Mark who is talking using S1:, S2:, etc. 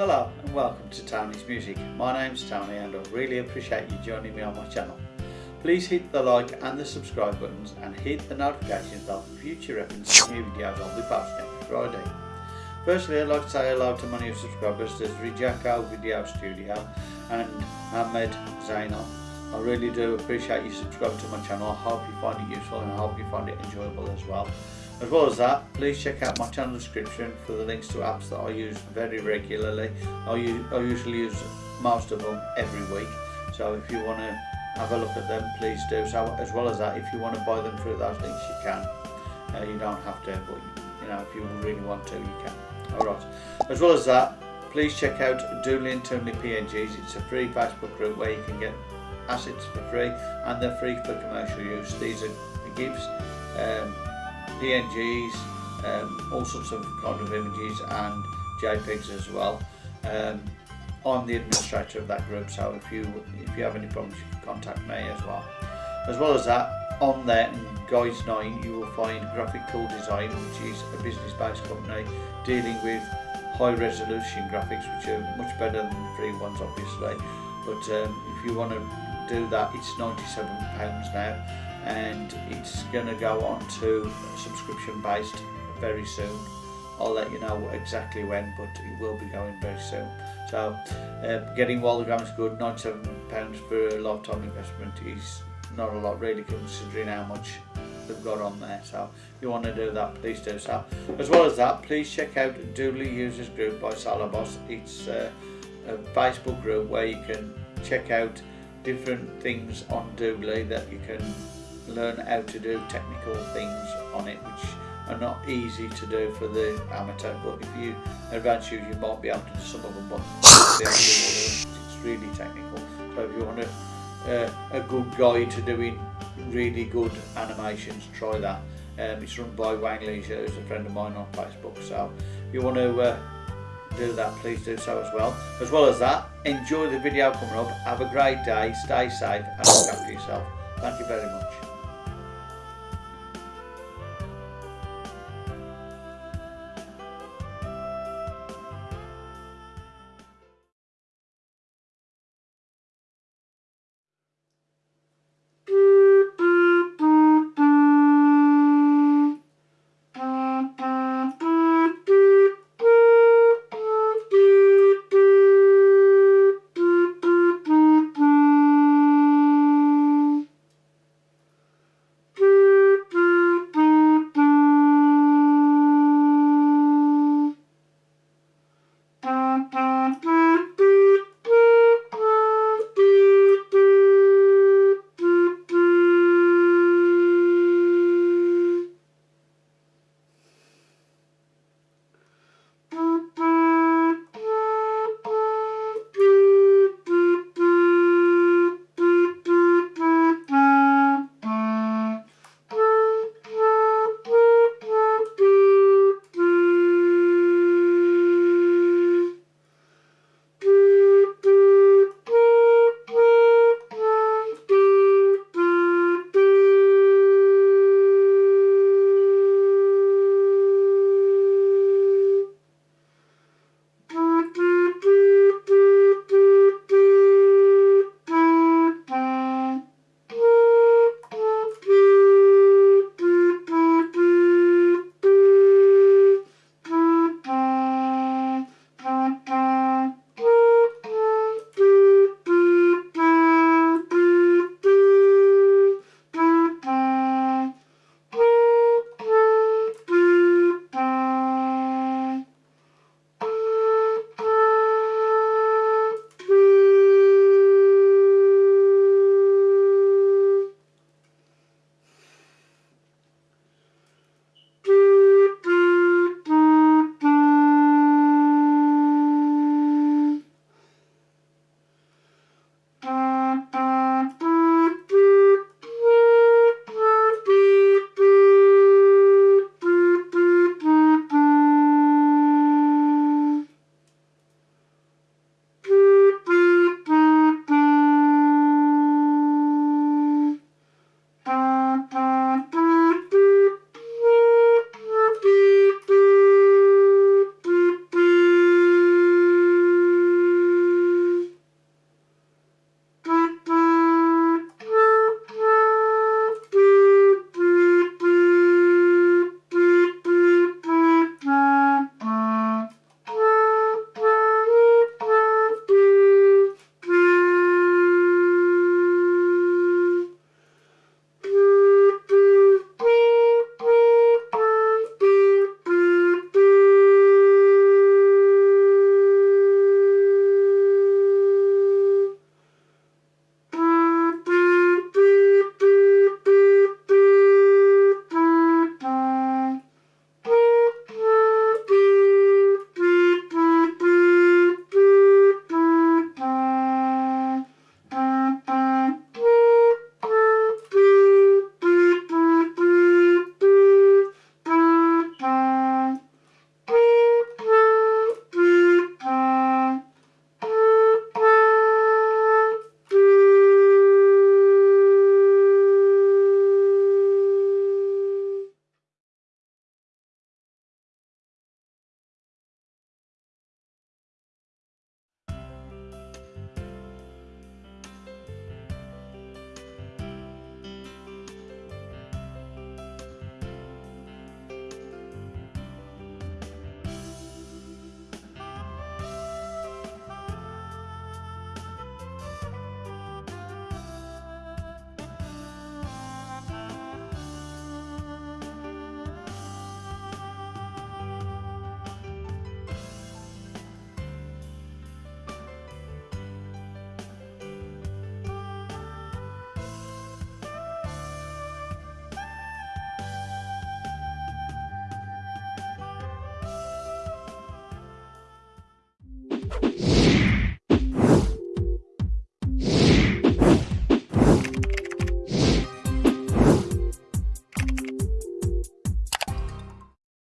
S1: Hello and welcome to Tony's Music. My name's Tony and I really appreciate you joining me on my channel. Please hit the like and the subscribe buttons and hit the notification bell for future reference to new videos I'll be posting every Friday. Firstly I'd like to say hello to my new subscribers, there's Rijako Video Studio and Ahmed Zainal. I really do appreciate you subscribing to my channel, I hope you find it useful and I hope you find it enjoyable as well. As well as that, please check out my channel description for the links to apps that I use very regularly. I, I usually use most of them every week, so if you want to have a look at them, please do. So as well as that, if you want to buy them through those links, you can. Uh, you don't have to, but you know, if you really want to, you can. Alright. As well as that, please check out Doodly and PNGs. It's a free Facebook group where you can get assets for free and they're free for commercial use. These are GIFs. Um, PNGs, um, all sorts of kind of images and JPEGs as well. Um, I'm the administrator of that group, so if you if you have any problems, you can contact me as well. As well as that, on there in Guides 9, you will find Graphic Cool Design, which is a business-based company dealing with high resolution graphics, which are much better than the free ones, obviously. But um, if you want to do that, it's £97 now and it's going to go on to subscription based very soon. I'll let you know exactly when but it will be going very soon. So uh, getting is good. £97 for a lifetime investment is not a lot really considering how much they've got on there. So if you want to do that please do so. As well as that please check out Doodly Users Group by Salabos it's uh, a Facebook group where you can check out different things on Doodly that you can learn how to do technical things on it which are not easy to do for the amateur but if you advance you you might be able to do some of them but it's really technical. So if you want a, uh, a good guide to doing really good animations try that. Um, it's run by Wang Leisure who's a friend of mine on Facebook so if you want to uh, do that please do so as well. As well as that enjoy the video coming up. Have a great day stay safe and look after yourself. Thank you very much